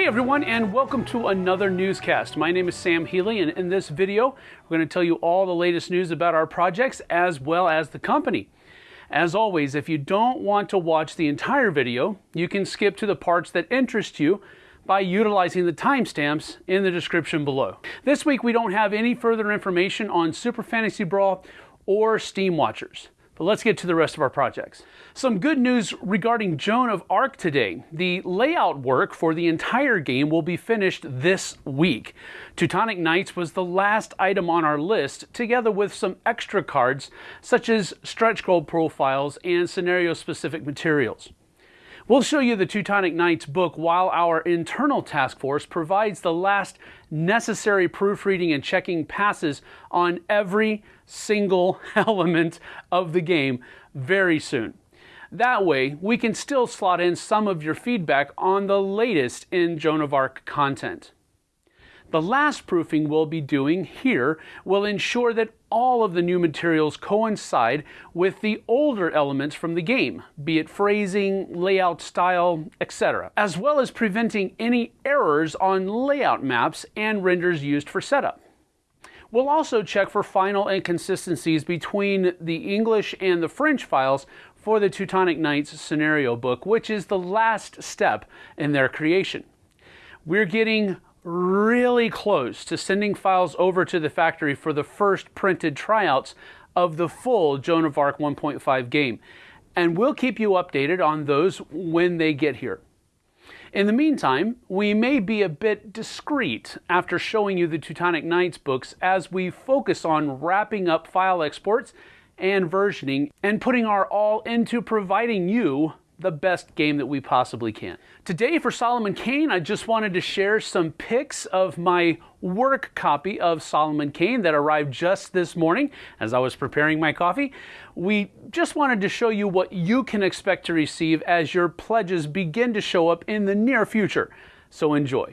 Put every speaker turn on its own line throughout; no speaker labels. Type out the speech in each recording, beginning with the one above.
Hey everyone, and welcome to another newscast. My name is Sam Healy, and in this video, we're going to tell you all the latest news about our projects as well as the company. As always, if you don't want to watch the entire video, you can skip to the parts that interest you by utilizing the timestamps in the description below. This week, we don't have any further information on Super Fantasy Brawl or Steamwatchers. But let's get to the rest of our projects. Some good news regarding Joan of Arc today. The layout work for the entire game will be finished this week. Teutonic Knights was the last item on our list, together with some extra cards such as stretch goal profiles and scenario-specific materials. We'll show you the Teutonic Knights book while our internal task force provides the last necessary proofreading and checking passes on every single element of the game very soon. That way, we can still slot in some of your feedback on the latest in Joan of Arc content. The last proofing we'll be doing here will ensure that all of the new materials coincide with the older elements from the game, be it phrasing, layout style, etc., as well as preventing any errors on layout maps and renders used for setup. We'll also check for final inconsistencies between the English and the French files for the Teutonic Knights scenario book, which is the last step in their creation. We're getting really close to sending files over to the factory for the first printed tryouts of the full Joan of Arc 1.5 game, and we'll keep you updated on those when they get here. In the meantime, we may be a bit discreet after showing you the Teutonic Knights books as we focus on wrapping up file exports and versioning and putting our all into providing you the best game that we possibly can. Today for Solomon Kane, I just wanted to share some pics of my work copy of Solomon Kane that arrived just this morning as I was preparing my coffee. We just wanted to show you what you can expect to receive as your pledges begin to show up in the near future. So enjoy.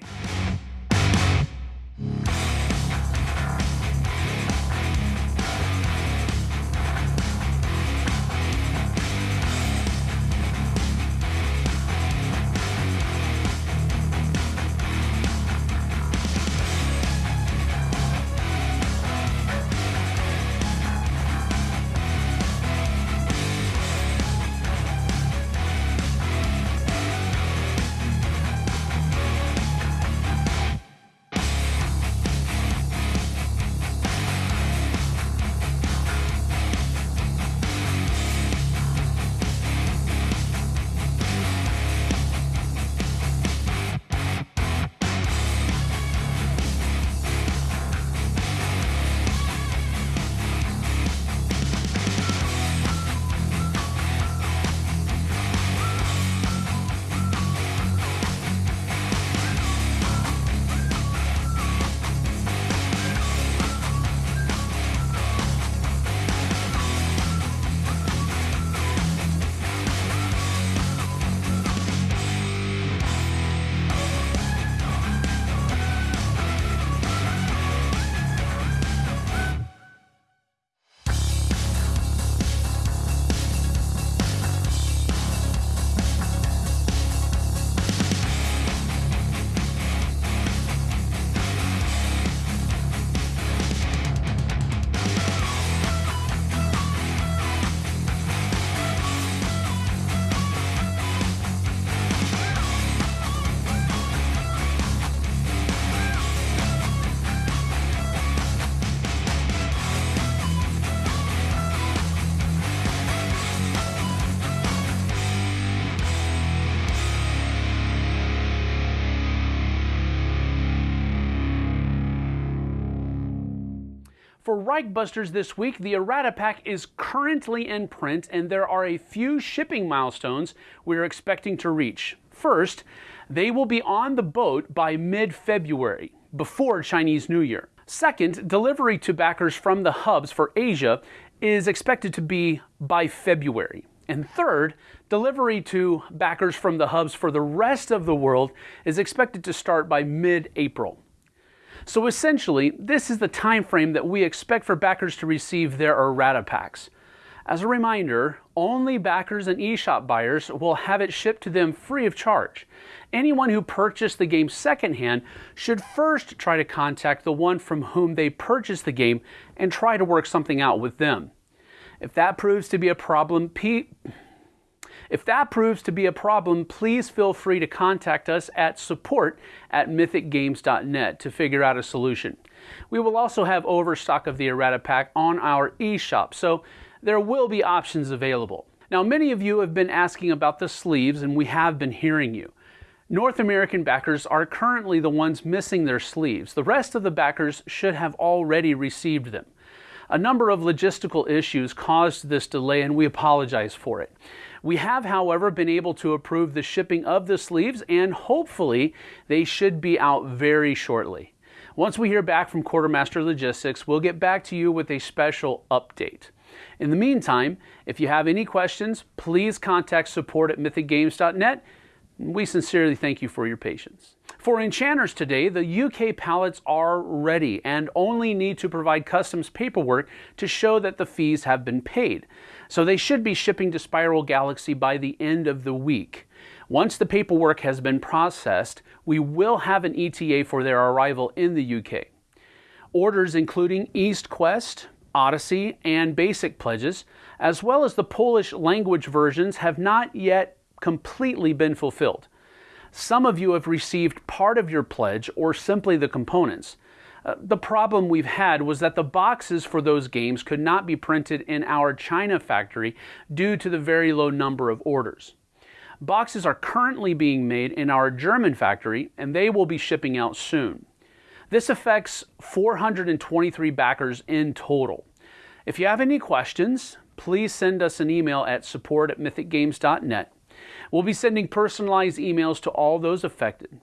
For Reichbusters this week, the errata pack is currently in print and there are a few shipping milestones we're expecting to reach. First, they will be on the boat by mid-February, before Chinese New Year. Second, delivery to backers from the hubs for Asia is expected to be by February. And third, delivery to backers from the hubs for the rest of the world is expected to start by mid-April. So essentially, this is the time frame that we expect for backers to receive their errata packs. As a reminder, only backers and eShop buyers will have it shipped to them free of charge. Anyone who purchased the game secondhand should first try to contact the one from whom they purchased the game and try to work something out with them. If that proves to be a problem, P- if that proves to be a problem, please feel free to contact us at support at mythicgames.net to figure out a solution. We will also have overstock of the errata pack on our eShop, so there will be options available. Now, many of you have been asking about the sleeves, and we have been hearing you. North American backers are currently the ones missing their sleeves. The rest of the backers should have already received them. A number of logistical issues caused this delay, and we apologize for it. We have, however, been able to approve the shipping of the sleeves, and hopefully they should be out very shortly. Once we hear back from Quartermaster Logistics, we'll get back to you with a special update. In the meantime, if you have any questions, please contact support at mythicgames.net. We sincerely thank you for your patience. For Enchanters today, the UK pallets are ready and only need to provide customs paperwork to show that the fees have been paid. So they should be shipping to Spiral Galaxy by the end of the week. Once the paperwork has been processed, we will have an ETA for their arrival in the UK. Orders including East Quest, Odyssey, and Basic pledges, as well as the Polish language versions, have not yet completely been fulfilled. Some of you have received part of your pledge or simply the components. The problem we've had was that the boxes for those games could not be printed in our China factory due to the very low number of orders. Boxes are currently being made in our German factory and they will be shipping out soon. This affects 423 backers in total. If you have any questions, please send us an email at support at mythicgames.net. We'll be sending personalized emails to all those affected.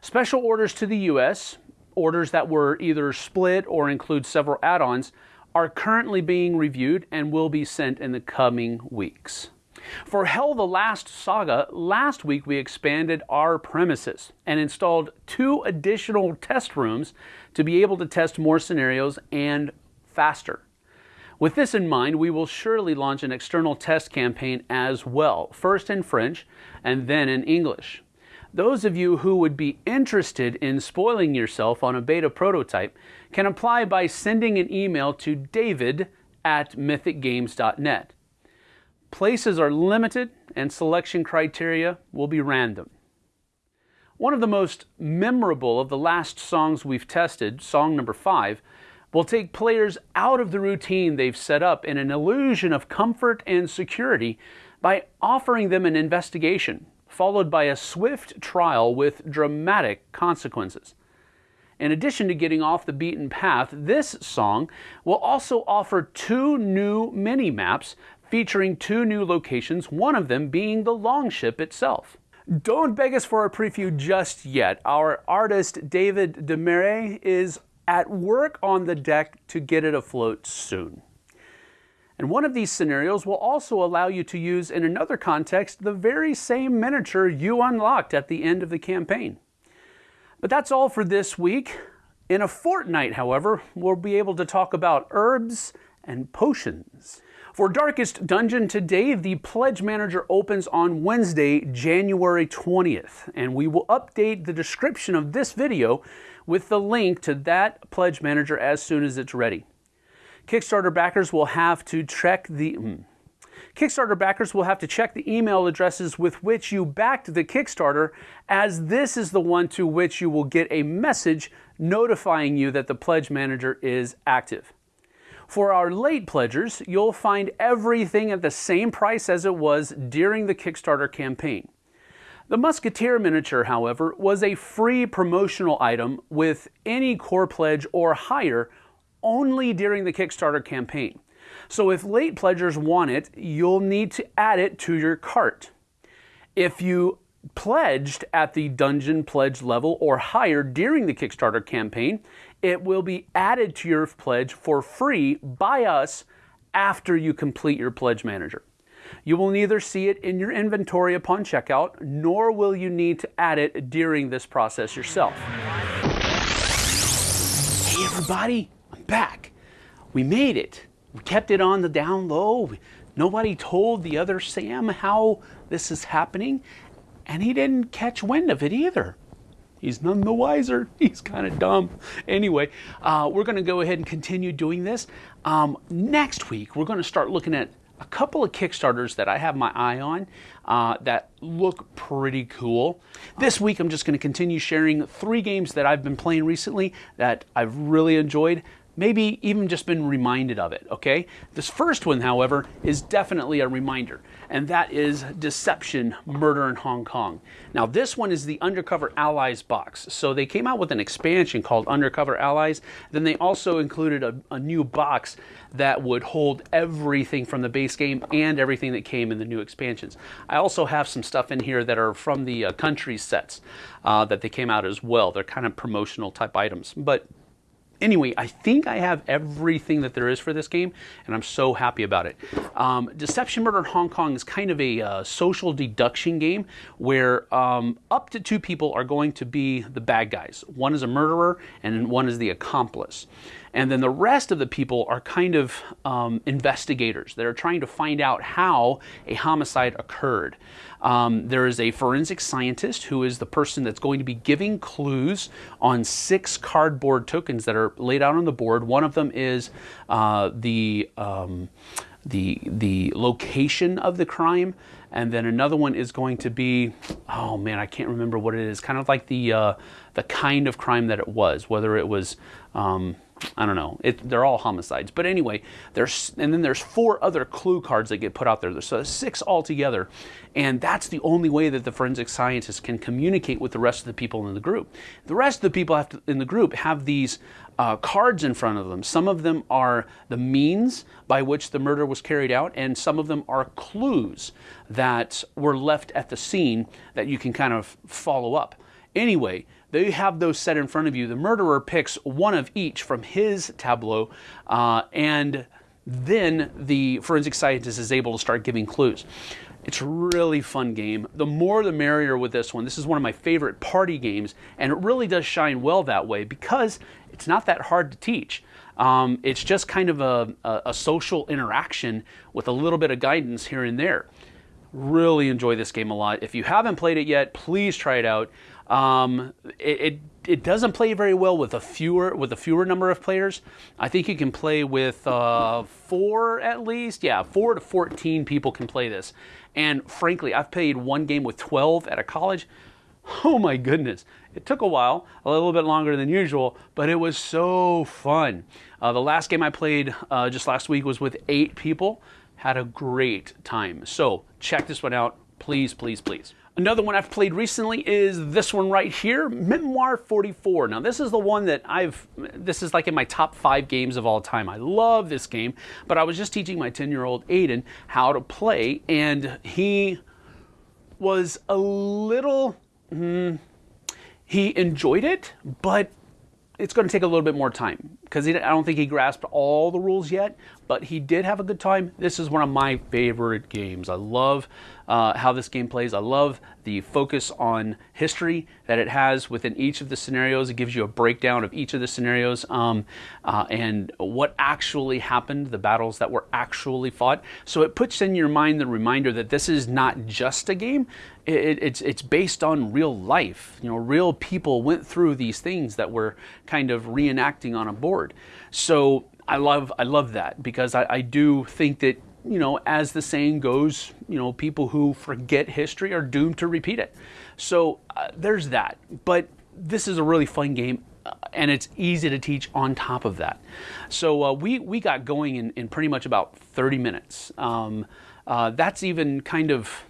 Special orders to the U.S., orders that were either split or include several add ons, are currently being reviewed and will be sent in the coming weeks. For HEL the Last Saga, last week we expanded our premises and installed two additional test rooms to be able to test more scenarios and faster. With this in mind, we will surely launch an external test campaign as well, first in French and then in English. Those of you who would be interested in spoiling yourself on a beta prototype can apply by sending an email to david at mythicgames.net. Places are limited and selection criteria will be random. One of the most memorable of the last songs we've tested, song number five, will take players out of the routine they've set up in an illusion of comfort and security by offering them an investigation, followed by a swift trial with dramatic consequences. In addition to getting off the beaten path, this song will also offer two new mini maps featuring two new locations, one of them being the Longship itself. Don't beg us for a preview just yet. Our artist David Demare is at work on the deck to get it afloat soon. And one of these scenarios will also allow you to use in another context the very same miniature you unlocked at the end of the campaign. But that's all for this week. In a fortnight, however, we'll be able to talk about herbs and potions. For Darkest Dungeon today, the Pledge Manager opens on Wednesday, January 20th, and we will update the description of this video with the link to that Pledge Manager as soon as it's ready. Kickstarter backers will have to check the hmm. Kickstarter backers will have to check the email addresses with which you backed the Kickstarter, as this is the one to which you will get a message notifying you that the Pledge Manager is active. For our late pledgers, you'll find everything at the same price as it was during the Kickstarter campaign. The Musketeer miniature, however, was a free promotional item with any core pledge or higher only during the Kickstarter campaign. So if late pledgers want it, you'll need to add it to your cart. If you pledged at the dungeon pledge level or higher during the Kickstarter campaign, it will be added to your pledge for free by us after you complete your pledge manager. You will neither see it in your inventory upon checkout, nor will you need to add it during this process yourself. Hey everybody, back. We made it. We kept it on the down low. Nobody told the other Sam how this is happening, and he didn't catch wind of it either. He's none the wiser. He's kind of dumb. Anyway, uh, we're going to go ahead and continue doing this. Um, next week, we're going to start looking at a couple of Kickstarters that I have my eye on uh, that look pretty cool. This week, I'm just going to continue sharing three games that I've been playing recently that I've really enjoyed maybe even just been reminded of it, okay? This first one, however, is definitely a reminder, and that is Deception Murder in Hong Kong. Now, this one is the Undercover Allies box. So they came out with an expansion called Undercover Allies. Then they also included a, a new box that would hold everything from the base game and everything that came in the new expansions. I also have some stuff in here that are from the uh, country sets uh, that they came out as well. They're kind of promotional type items, but Anyway, I think I have everything that there is for this game, and I'm so happy about it. Um, Deception Murder in Hong Kong is kind of a uh, social deduction game where um, up to two people are going to be the bad guys. One is a murderer, and one is the accomplice. And then the rest of the people are kind of um, investigators that are trying to find out how a homicide occurred. Um, there is a forensic scientist who is the person that's going to be giving clues on six cardboard tokens that are laid out on the board. One of them is uh, the um, the the location of the crime, and then another one is going to be oh man, I can't remember what it is. Kind of like the uh, the kind of crime that it was, whether it was um, I don't know. It, they're all homicides. But anyway, there's and then there's four other clue cards that get put out there. So six altogether. And that's the only way that the forensic scientists can communicate with the rest of the people in the group. The rest of the people to, in the group have these uh, cards in front of them. Some of them are the means by which the murder was carried out, and some of them are clues that were left at the scene that you can kind of follow up. Anyway, they have those set in front of you. The murderer picks one of each from his tableau, uh, and then the forensic scientist is able to start giving clues. It's a really fun game. The more the merrier with this one. This is one of my favorite party games, and it really does shine well that way because it's not that hard to teach. Um, it's just kind of a, a, a social interaction with a little bit of guidance here and there. Really enjoy this game a lot. If you haven't played it yet, please try it out. Um, it, it, it doesn't play very well with a fewer with a fewer number of players. I think you can play with uh, four at least. Yeah, four to fourteen people can play this. And frankly, I've played one game with twelve at a college. Oh my goodness. It took a while, a little bit longer than usual, but it was so fun. Uh, the last game I played uh, just last week was with eight people. Had a great time. So check this one out. Please, please, please. Another one I've played recently is this one right here, Memoir 44. Now this is the one that I've, this is like in my top five games of all time. I love this game, but I was just teaching my 10 year old Aiden how to play and he was a little, mm, he enjoyed it, but it's going to take a little bit more time because I don't think he grasped all the rules yet, but he did have a good time. This is one of my favorite games. I love uh, how this game plays. I love the focus on history that it has within each of the scenarios. It gives you a breakdown of each of the scenarios um, uh, and what actually happened, the battles that were actually fought. So it puts in your mind the reminder that this is not just a game. It, it's it's based on real life. You know, real people went through these things that we're kind of reenacting on a board. So I love I love that because I, I do think that you know, as the saying goes, you know, people who forget history are doomed to repeat it. So uh, there's that. But this is a really fun game, uh, and it's easy to teach on top of that. So uh, we we got going in, in pretty much about 30 minutes. Um, uh, that's even kind of,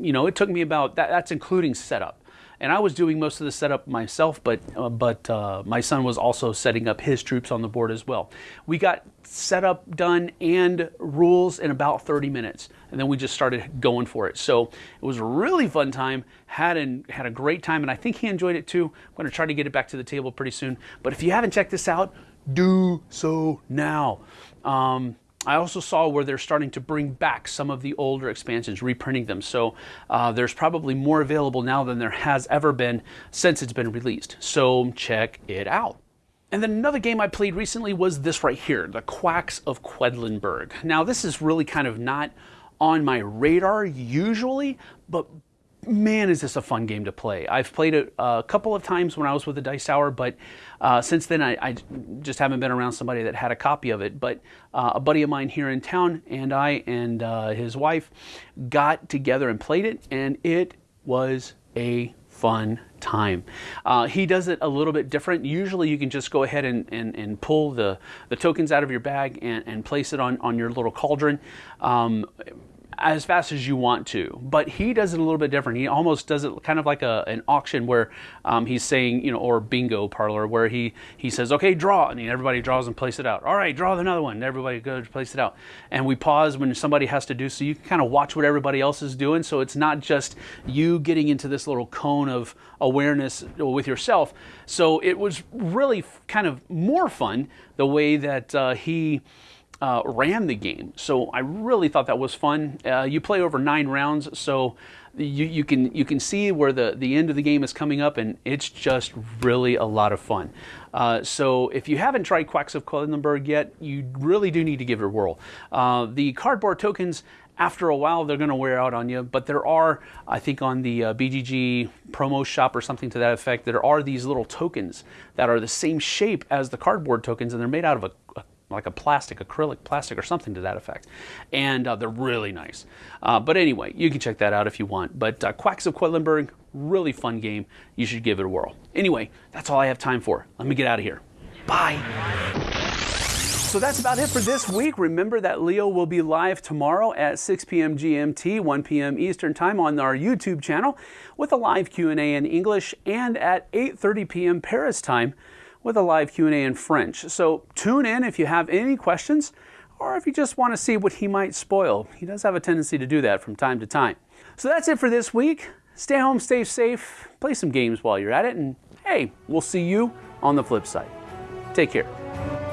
you know, it took me about that. That's including setup and I was doing most of the setup myself, but uh, but uh, my son was also setting up his troops on the board as well. We got setup done and rules in about 30 minutes, and then we just started going for it. So it was a really fun time. Had an, had a great time, and I think he enjoyed it too. I'm to try to get it back to the table pretty soon. But if you haven't checked this out, do so now. Um, I also saw where they're starting to bring back some of the older expansions, reprinting them. So uh, there's probably more available now than there has ever been since it's been released. So check it out. And then another game I played recently was this right here, The Quacks of Quedlinburg. Now, this is really kind of not on my radar usually, but man, is this a fun game to play. I've played it a couple of times when I was with the Dice Tower, but uh, since then I, I, just haven't been around somebody that had a copy of it. But uh, a buddy of mine here in town and I and uh, his wife got together and played it, and it was a fun time. Uh, he does it a little bit different. Usually you can just go ahead and, and, and pull the, the tokens out of your bag and, and place it on, on your little cauldron. Um, as fast as you want to. But he does it a little bit different. He almost does it kind of like a, an auction where um, he's saying, you know, or bingo parlor where he, he says, okay, draw. And everybody draws and place it out. All right, draw another one. Everybody goes place it out. And we pause when somebody has to do so you can kind of watch what everybody else is doing. So it's not just you getting into this little cone of awareness with yourself. So it was really kind of more fun the way that uh, he uh, ran the game. So I really thought that was fun. Uh, you play over nine rounds, so you, you can you can see where the, the end of the game is coming up, and it's just really a lot of fun. Uh, so if you haven't tried Quacks of Quedlinburg yet, you really do need to give it a whirl. Uh, the cardboard tokens after a while they're going to wear out on you but there are i think on the uh, bgg promo shop or something to that effect there are these little tokens that are the same shape as the cardboard tokens and they're made out of a, a like a plastic, acrylic plastic or something to that effect. And uh, they're really nice. Uh, but anyway, you can check that out if you want. But uh, Quacks of Quedlinburg, really fun game. You should give it a whirl. Anyway, that's all I have time for. Let me get out of here. Bye. So that's about it for this week. Remember that Leo will be live tomorrow at 6 p.m. GMT, 1 p.m. Eastern Time on our YouTube channel with a live Q&A in English and at 8:30 p.m. Paris time with a live Q&A in French. So tune in if you have any questions or if you just want to see what he might spoil. He does have a tendency to do that from time to time. So that's it for this week. Stay home, stay safe, play some games while you're at it, and hey, we'll see you on the flip side. Take care.